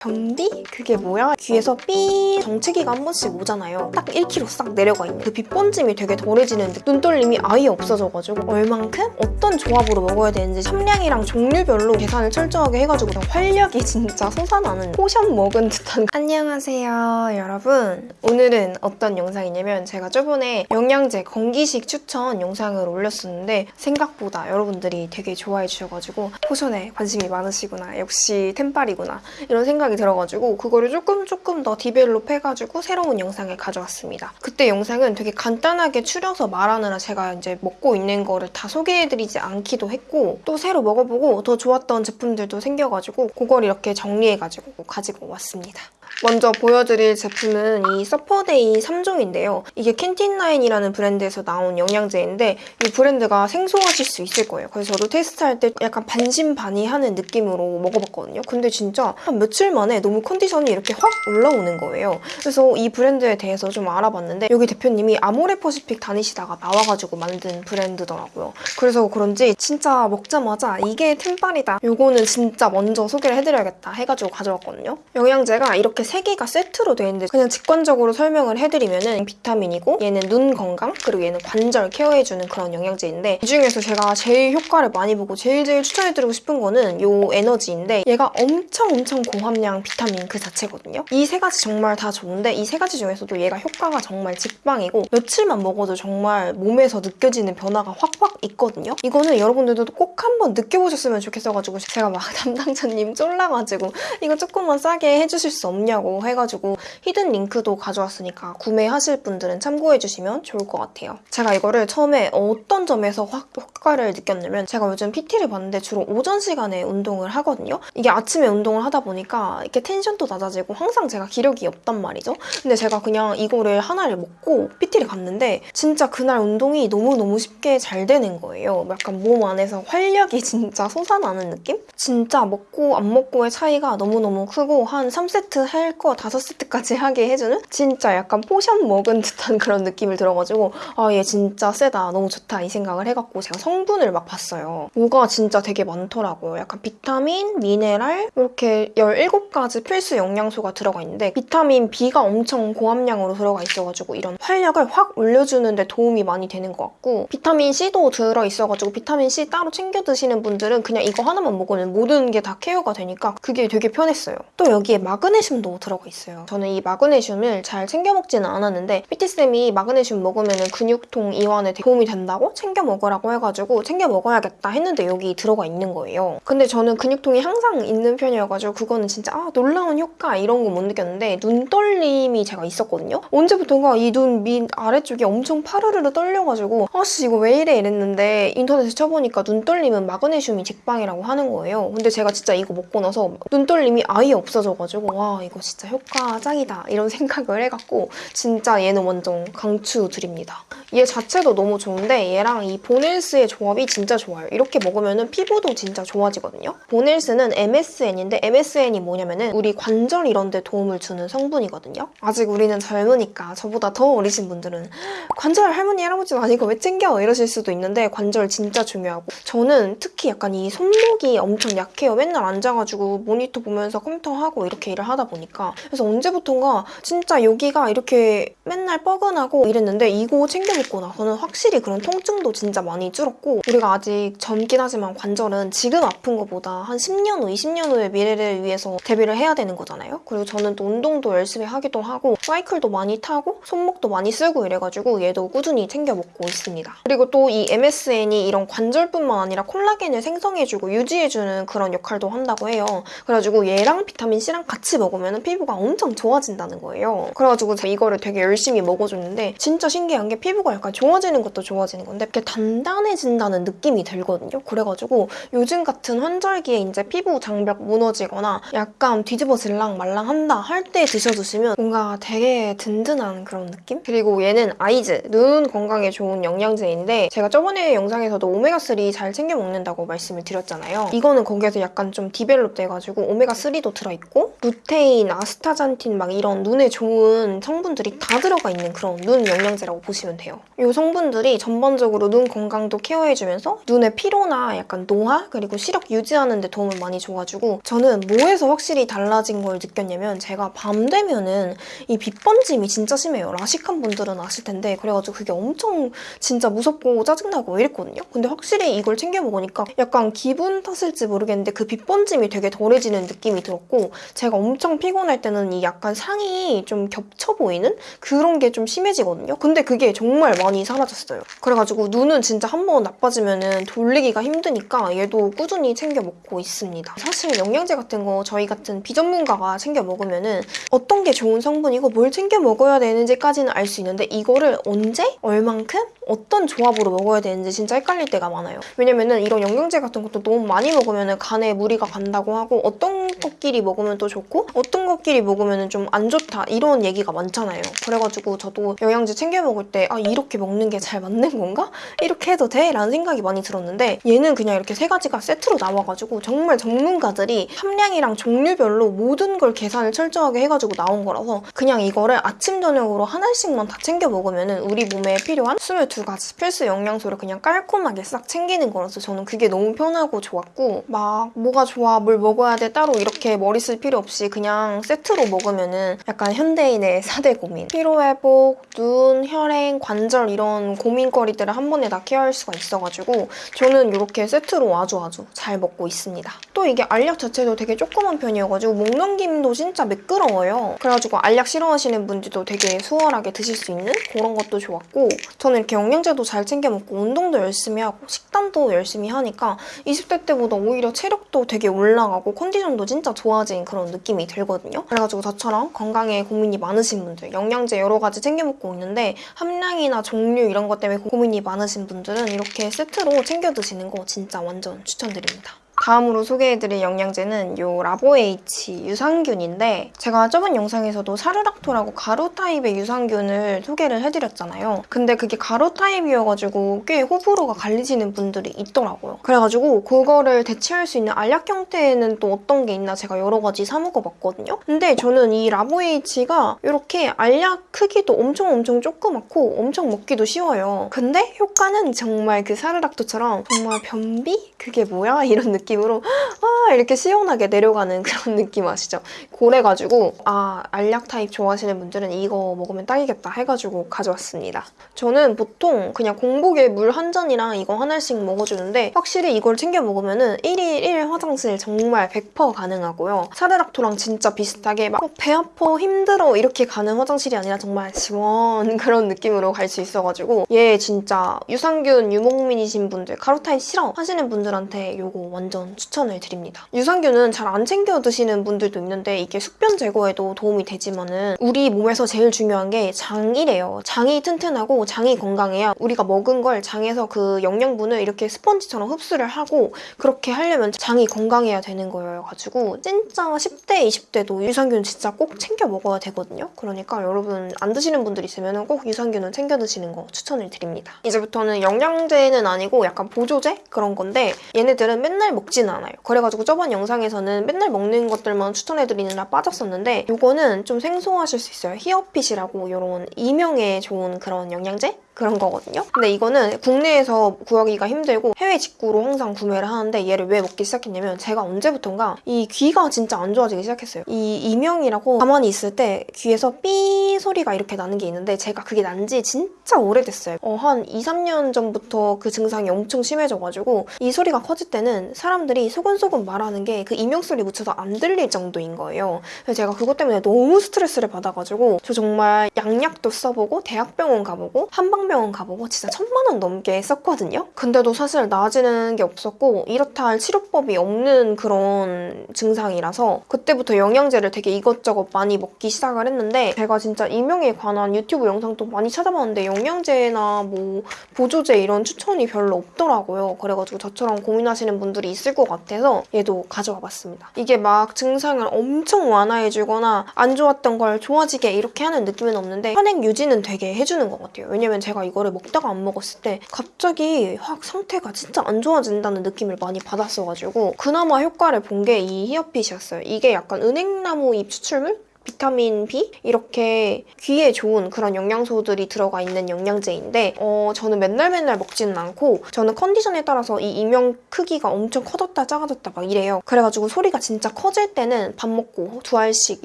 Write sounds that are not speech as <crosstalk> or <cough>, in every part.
변비? 그게 뭐야? 귀에서 삐 정체기가 한 번씩 오잖아요. 딱 1kg 싹 내려가 있는 그 빛번짐이 되게 덜해지는 듯 눈떨림이 아예 없어져가지고 얼만큼 어떤 조합으로 먹어야 되는지 함량이랑 종류별로 계산을 철저하게 해가지고 활력이 진짜 솟아나는 potion 먹은 듯한 안녕하세요 여러분 오늘은 어떤 영상이냐면 제가 저번에 영양제 건기식 추천 영상을 올렸었는데 생각보다 여러분들이 되게 좋아해 주셔가지고 potion에 관심이 많으시구나 역시 템빨이구나 이런 생각 이 들어가지고 그거를 조금 조금 더 develop 해가지고 새로운 영상을 가져왔습니다. 그때 영상은 되게 간단하게 추려서 말하느라 제가 이제 먹고 있는 거를 다 소개해드리지 않기도 했고 또 새로 먹어보고 더 좋았던 제품들도 생겨가지고 그걸 이렇게 정리해가지고 가지고 왔습니다. 먼저 보여드릴 제품은 이 서퍼데이 3종인데요. 이게 캔틴라인이라는 브랜드에서 나온 영양제인데 이 브랜드가 생소하실 수 있을 거예요. 그래서 저도 테스트할 때 약간 반신반의하는 느낌으로 먹어봤거든요. 근데 진짜 한 며칠 만에 너무 컨디션이 이렇게 확 올라오는 거예요. 그래서 이 브랜드에 대해서 좀 알아봤는데 여기 대표님이 아모레퍼시픽 다니시다가 나와가지고 만든 브랜드더라고요. 그래서 그런지 진짜 먹자마자 이게 템빨이다. 요거는 진짜 먼저 소개를 해드려야겠다 해가지고 가져왔거든요. 영양제가 이렇게 세 개가 세트로 되어 있는데 그냥 직관적으로 설명을 해드리면은 비타민이고 얘는 눈 건강 그리고 얘는 관절 케어해주는 그런 영양제인데 이 중에서 제가 제일 효과를 많이 보고 제일 제일 추천해드리고 싶은 거는 요 에너지인데 얘가 엄청 엄청 고함량 비타민 그 자체거든요. 이 세 가지 정말 다 좋은데 이 세 가지 중에서도 얘가 효과가 정말 직방이고 며칠만 먹어도 정말 몸에서 느껴지는 변화가 확확 있거든요. 이거는 여러분들도 꼭 한번 느껴보셨으면 좋겠어가지고 제가 막 <laughs> 담당자님 쫄라가지고 이거 조금만 싸게 해주실 수 없냐고 해가지고 hidden link도 가져왔으니까 구매하실 분들은 참고해주시면 좋을 것 같아요. 제가 이거를 처음에 어떤 점에서 확 효과를 느꼈냐면 제가 요즘 PT를 봤는데 주로 오전 시간에 운동을 하거든요. 이게 아침에 운동을 하다 보니까 이렇게 텐션도 낮아지고 항상 제가 기력이 없단 말이죠. 근데 제가 그냥 이거를 하나를 먹고 PT를 갔는데 진짜 그날 운동이 너무너무 쉽게 잘 되는 거예요. 약간 몸 안에서 활력이 <laughs> 진짜 솟아나는 느낌? 진짜 먹고 안 먹고의 차이가 너무너무 크고 한 3세트 할거 5세트까지 하게 해주는 진짜 약간 potion 먹은 듯한 그런 느낌을 들어가지고 아 얘 진짜 세다 너무 좋다 이 생각을 해갖고 제가 성분을 막 봤어요. 뭐가 진짜 되게 많더라고요. 약간 비타민, 미네랄 이렇게 17가지 필수 영양소가 들어가 있는데 비타민 B가 엄청 고함량으로 들어가 있어가지고 이런 활력을 확 올려주는데 도움이 많이 되는 것 같고 비타민 C도 들어있어가지고 비타민 C 따로 챙겨 드시는 분들은 그냥 이거 하나만 먹으면 모든 게 다 케어가 되니까 그게 되게 편했어요. 또 여기에 마그네슘도 들어가 있어요. 저는 이 마그네슘을 잘 챙겨 먹지는 않았는데 PT쌤이 마그네슘 먹으면 근육통 이완에 도움이 된다고 챙겨 먹으라고 해가지고 챙겨 먹어야겠다 했는데 여기 들어가 있는 거예요. 근데 저는 근육통이 항상 있는 편이어가지고 그거는 진짜 아 놀라운 효과 이런 거 못 느꼈는데 눈떨림이 제가 있었거든요. 언제부턴가 이 눈 밑 아래쪽이 엄청 파르르르 떨려가지고 아씨 이거 왜 이래 이랬는데 인터넷에 쳐보니까 눈떨림은 마그네슘이 직방이라고 하는 거예요. 근데 제가 진짜 이거 먹고 나서 눈떨림이 아예 없어져가지고 와 이거 진짜 효과 짱이다 이런 생각을 해갖고 진짜 얘는 완전 강추 드립니다. 얘 자체도 너무 좋은데 얘랑 이 보넬스의 조합이 진짜 좋아요. 이렇게 먹으면 피부도 진짜 좋아지거든요. 보넬스는 MSN인데 MSN이 뭐냐면 은 우리 관절 이런 데 도움을 주는 성분이거든요. 아직 우리는 젊으니까 저보다 더 어리신 분들은 관절 할머니 할아버지도 아니고 왜 챙겨 이러실 수도 있는데 관절 진짜 중요하고 저는 특히 약간 이 손목이 엄청 약해요. 맨날 앉아가지고 모니터 보면서 컴퓨터 하고 이렇게 일을 하다 보니까 그래서 언제부턴가 진짜 여기가 이렇게 맨날 뻐근하고 이랬는데 이거 챙겨 먹고 나서는 확실히 그런 통증도 진짜 많이 줄었고 우리가 아직 젊긴 하지만 관절은 지금 아픈 것보다 한 10년 후, 20년 후의 미래를 위해서 대비를 해야 되는 거잖아요. 그리고 저는 또 운동도 열심히 하기도 하고 사이클도 많이 타고 손목도 많이 쓰고 이래가지고 얘도 꾸준히 챙겨 먹고 있습니다. 그리고 또 이 MSN이 이런 관절뿐만 아니라 콜라겐을 생성해주고 유지해주는 그런 역할도 한다고 해요. 그래가지고 얘랑 비타민 C랑 같이 먹으면 피부가 엄청 좋아진다는 거예요. 그래가지고 이거를 되게 열심히 먹어줬는데 진짜 신기한 게 피부가 약간 좋아지는 것도 좋아지는 건데 이렇게 단단해진다는 느낌이 들거든요. 그래가지고 요즘 같은 환절기에 이제 피부 장벽 무너지거나 약간 뒤집어질랑 말랑한다 할 때 드셔주시면 뭔가 되게 든든한 그런 느낌? 그리고 얘는 eyes, 눈 건강에 좋은 영양제인데 제가 저번에 영상에서도 오메가3 잘 챙겨 먹는다고 말씀을 드렸잖아요. 이거는 거기에서 약간 좀 develop 돼가지고 오메가3도 들어있고 루테인, 아스타잔틴 막 이런 눈에 좋은 성분들이 다 들어가 있는 그런 눈 영양제라고 보시면 돼요. 이 성분들이 전반적으로 눈 건강도 케어해주면서 눈의 피로나 약간 노화 그리고 시력 유지하는 데 도움을 많이 줘가지고 저는 뭐에서 확실히 달라진 걸 느꼈냐면 제가 밤 되면은 이 빛번짐이 진짜 심해요. 라식한 분들은 아실 텐데 그래가지고 그게 엄청 진짜 무섭고 짜증나고 이랬거든요. 근데 확실히 이걸 챙겨 먹으니까 약간 기분 탓일지 모르겠는데 그 빛번짐이 되게 덜해지는 느낌이 들었고 제가 엄청 피곤 할 때는 이 약간 상이 좀 겹쳐 보이는 그런 게 좀 심해지거든요. 근데 그게 정말 많이 사라졌어요. 그래가지고 눈은 진짜 한 번 나빠지면은 돌리기가 힘드니까 얘도 꾸준히 챙겨 먹고 있습니다. 사실 영양제 같은 거 저희 같은 비전문가가 챙겨 먹으면 은 어떤 게 좋은 성분이고 뭘 챙겨 먹어야 되는지까지는 알 수 있는데 이거를 언제 얼만큼 어떤 조합으로 먹어야 되는지 진짜 헷갈릴 때가 많아요. 왜냐면은 이런 영양제 같은 것도 너무 많이 먹으면 간에 무리가 간다고 하고 어떤 것끼리 먹으면 또 좋고 어떤 것끼리 먹으면 좀 안 좋다 이런 얘기가 많잖아요. 그래가지고 저도 영양제 챙겨 먹을 때 아 이렇게 먹는 게 잘 맞는 건가? 이렇게 해도 돼? 라는 생각이 많이 들었는데 얘는 그냥 이렇게 세 가지가 세트로 나와가지고 정말 전문가들이 함량이랑 종류별로 모든 걸 계산을 철저하게 해가지고 나온 거라서 그냥 이거를 아침 저녁으로 하나씩만 다 챙겨 먹으면 우리 몸에 필요한 22가지 필수 영양소를 그냥 깔끔하게 싹 챙기는 거라서 저는 그게 너무 편하고 좋았고 막 뭐가 좋아 뭘 먹어야 돼 따로 이렇게 머리 쓸 필요 없이 그냥 세트로 먹으면은 약간 현대인의 4대 고민 피로회복, 눈, 혈행, 관절 이런 고민거리들을 한 번에 다 케어할 수가 있어가지고 저는 이렇게 세트로 아주 아주 잘 먹고 있습니다. 또 이게 알약 자체도 되게 조그만 편이어가지고 목 넘김도 진짜 매끄러워요. 그래가지고 알약 싫어하시는 분들도 되게 수월하게 드실 수 있는 그런 것도 좋았고 저는 이렇게 영양제도 잘 챙겨 먹고 운동도 열심히 하고 식단도 열심히 하니까 20대 때보다 오히려 체력도 되게 올라가고 컨디션도 진짜 좋아진 그런 느낌이 들거든요. 그래가지고 저처럼 건강에 고민이 많으신 분들 영양제 여러 가지 챙겨 먹고 있는데 함량이나 종류 이런 것 때문에 고민이 많으신 분들은 이렇게 세트로 챙겨 드시는 거 진짜 완전 추천드립니다. 다음으로 소개해드릴 영양제는 요 라보에이치 유산균인데 제가 저번 영상에서도 사르락토라고 가루 타입의 유산균을 소개를 해드렸잖아요. 근데 그게 가루 타입이어가지고 꽤 호불호가 갈리시는 분들이 있더라고요. 그래가지고 그거를 대체할 수 있는 알약 형태는 또 어떤 게 있나 제가 여러 가지 사 먹어봤거든요. 근데 저는 이 라보에이치가 이렇게 알약 크기도 엄청 엄청 조그맣고 엄청 먹기도 쉬워요. 근데 효과는 정말 그 사르락토처럼 정말 변비? 그게 뭐야? 이런 느낌 느낌으로 아 이렇게 시원하게 내려가는 <laughs> 그런 느낌 아시죠? 그래가지고 아 알약 타입 좋아하시는 분들은 이거 먹으면 딱이겠다 해가지고 가져왔습니다. 저는 보통 그냥 공복에 물 한 잔이랑 이거 하나씩 먹어주는데 확실히 이걸 챙겨 먹으면 은 1일 1 화장실 정말 100% 가능하고요. 사르락토랑 진짜 비슷하게 막 배 아파 힘들어 이렇게 가는 화장실이 아니라 정말 시원 <laughs> 그런 느낌으로 갈 수 있어가지고 얘 진짜 유산균 유목민이신 분들 가루 타입 싫어 하시는 분들한테 이거 완전 추천을 드립니다. 유산균은 잘 안 챙겨 드시는 분들도 있는데 이게 숙변 제거에도 도움이 되지만 은 우리 몸에서 제일 중요한 게 장이래요. 장이 튼튼하고 장이 건강해야 우리가 먹은 걸 장에서 그 영양분을 이렇게 스펀지처럼 흡수를 하고 그렇게 하려면 장이 건강해야 되는 거여가지고 진짜 10대, 20대도 유산균 진짜 꼭 챙겨 먹어야 되거든요. 그러니까 여러분 안 드시는 분들 있으면 꼭 유산균은 챙겨 드시는 거 추천을 드립니다. 이제부터는 영양제는 아니고 약간 보조제 그런 건데 얘네들은 맨날 먹 지는 않아요. 그래가지고 저번 영상에서는 맨날 먹는 것들만 추천해드리느라 빠졌었는데 이거는 좀 생소하실 수 있어요. 히어핏이라고 이런 이명에 좋은 그런 영양제? 그런 거거든요. 근데 이거는 국내에서 구하기가 힘들고 해외 직구로 항상 구매를 하는데 얘를 왜 먹기 시작했냐면 제가 언제부턴가 이 귀가 진짜 안 좋아지기 시작했어요. 이 이명이라고 가만히 있을 때 귀에서 삐 소리가 이렇게 나는 게 있는데 제가 그게 난 지 진짜 오래됐어요. 어, 한 2, 3년 전부터 그 증상이 엄청 심해져가지고 이 소리가 커질 때는 사람들이 소근소근 말하는 게 그 이명 소리 묻혀서 안 들릴 정도인 거예요. 그래서 제가 그것 때문에 너무 스트레스를 받아가지고 저 정말 양약도 써보고 대학병원 가보고 한방 한방병원 가보고 진짜 천만 원 넘게 썼거든요. 근데도 사실 나아지는 게 없었고 이렇다 할 치료법이 없는 그런 증상이라서 그때부터 영양제를 되게 이것저것 많이 먹기 시작을 했는데 제가 진짜 이명에 관한 유튜브 영상도 많이 찾아봤는데 영양제나 뭐 보조제 이런 추천이 별로 없더라고요. 그래가지고 저처럼 고민하시는 분들이 있을 것 같아서 얘도 가져와 봤습니다. 이게 막 증상을 엄청 완화해주거나 안 좋았던 걸 좋아지게 이렇게 하는 느낌은 없는데 현행 유지는 되게 해주는 것 같아요. 왜냐면 제가 이거를 먹다가 안 먹었을 때 갑자기 확 상태가 진짜 안 좋아진다는 느낌을 많이 받았어가지고 그나마 효과를 본 게 이 히어핏이었어요. 이게 약간 은행나무 잎 추출물? 비타민 B 이렇게 귀에 좋은 그런 영양소들이 들어가 있는 영양제인데 어, 저는 맨날 맨날 먹지는 않고 저는 컨디션에 따라서 이 이명 크기가 엄청 커졌다 작아졌다 막 이래요. 그래가지고 소리가 진짜 커질 때는 밥 먹고 두 알씩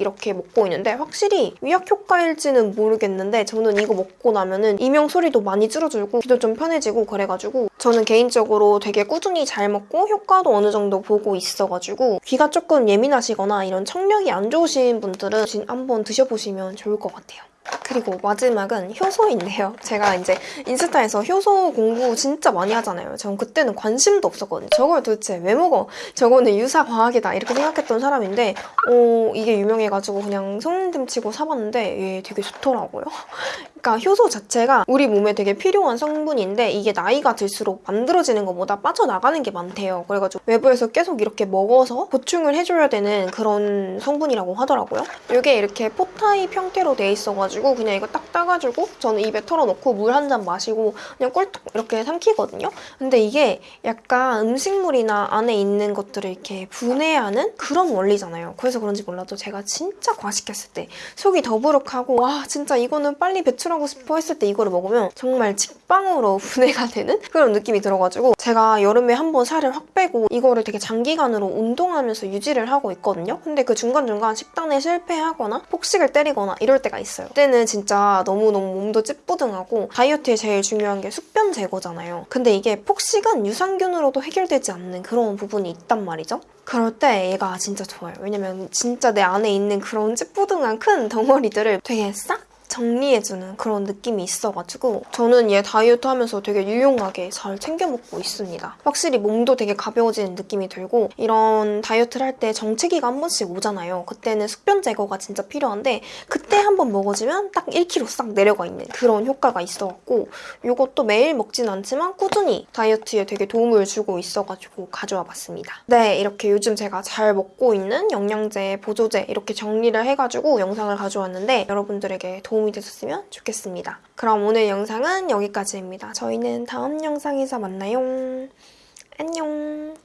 이렇게 먹고 있는데 확실히 위약 효과일지는 모르겠는데 저는 이거 먹고 나면은 이명 소리도 많이 줄어들고 귀도 좀 편해지고 그래가지고 저는 개인적으로 되게 꾸준히 잘 먹고 효과도 어느 정도 보고 있어가지고 귀가 조금 예민하시거나 이런 청력이 안 좋으신 분들은 진- 한번 드셔보시면 좋을 것 같아요. 그리고 마지막은 효소인데요. 제가 이제 인스타에서 효소 공부 진짜 많이 하잖아요. 전 그때는 관심도 없었거든요. 저걸 도대체 왜 먹어? 저거는 유사 과학이다 이렇게 생각했던 사람인데 어, 이게 유명해가지고 그냥 손님 치고 사봤는데 얘 되게 좋더라고요. 그러니까 효소 자체가 우리 몸에 되게 필요한 성분인데 이게 나이가 들수록 만들어지는 것보다 빠져나가는 게 많대요. 그래가지고 외부에서 계속 이렇게 먹어서 보충을 해줘야 되는 그런 성분이라고 하더라고요. 이게 이렇게 포타입 형태로 돼 있어가지고 그냥 이거 딱 따가지고 저는 입에 털어놓고 물 한 잔 마시고 그냥 꿀떡 이렇게 삼키거든요. 근데 이게 약간 음식물이나 안에 있는 것들을 이렇게 분해하는 그런 원리잖아요. 그래서 그런지 몰라도 제가 진짜 과식했을 때 속이 더부룩하고 와 진짜 이거는 빨리 배출하고 싶어 했을 때 이거를 먹으면 정말 직방으로 <laughs> 분해가 되는 그런 느낌이 들어가지고 제가 여름에 한번 살을 확 빼고 이거를 되게 장기간으로 운동하면서 유지를 하고 있거든요. 근데 그 중간중간 식단에 실패하거나 폭식을 때리거나 이럴 때가 있어요. 그때 는 진짜 너무너무 몸도 찌뿌둥하고 다이어트에 제일 중요한 게 숙변 제거잖아요. 근데 이게 폭식은 유산균으로도 해결되지 않는 그런 부분이 있단 말이죠. 그럴 때 얘가 진짜 좋아요. 왜냐면 진짜 내 안에 있는 그런 찌뿌둥한 큰 덩어리들을 되게 싹 정리해주는 그런 느낌이 있어가지고 저는 얘 다이어트 하면서 되게 유용하게 잘 챙겨 먹고 있습니다. 확실히 몸도 되게 가벼워지는 느낌이 들고 이런 다이어트를 할 때 정체기가 한 번씩 오잖아요. 그때는 숙변 제거가 진짜 필요한데 그때 한 번 먹어주면 딱 1kg 싹 내려가 있는 그런 효과가 있어갖고 이것도 매일 먹진 않지만 꾸준히 다이어트에 되게 도움을 주고 있어가지고 가져와 봤습니다. 네, 이렇게 요즘 제가 잘 먹고 있는 영양제, 보조제 이렇게 정리를 해가지고 영상을 가져왔는데 여러분들에게 도움이 되셨으면 좋겠습니다. 그럼 오늘 영상은 여기까지입니다. 저희는 다음 영상에서 만나요. 안녕.